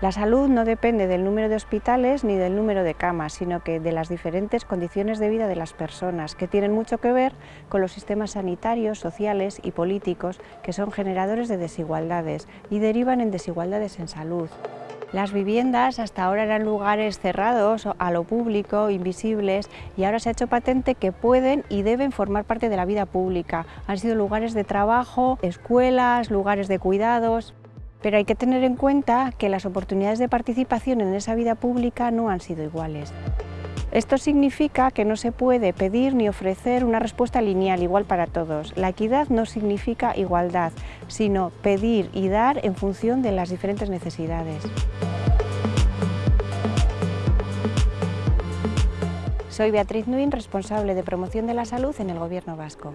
La salud no depende del número de hospitales ni del número de camas, sino que de las diferentes condiciones de vida de las personas, que tienen mucho que ver con los sistemas sanitarios, sociales y políticos, que son generadores de desigualdades y derivan en desigualdades en salud. Las viviendas hasta ahora eran lugares cerrados a lo público, invisibles, y ahora se ha hecho patente que pueden y deben formar parte de la vida pública. Han sido lugares de trabajo, escuelas, lugares de cuidados. Pero hay que tener en cuenta que las oportunidades de participación en esa vida pública no han sido iguales. Esto significa que no se puede pedir ni ofrecer una respuesta lineal igual para todos. La equidad no significa igualdad, sino pedir y dar en función de las diferentes necesidades. Soy Beatriz Nuin, responsable de promoción de la salud en el Gobierno vasco.